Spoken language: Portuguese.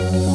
Música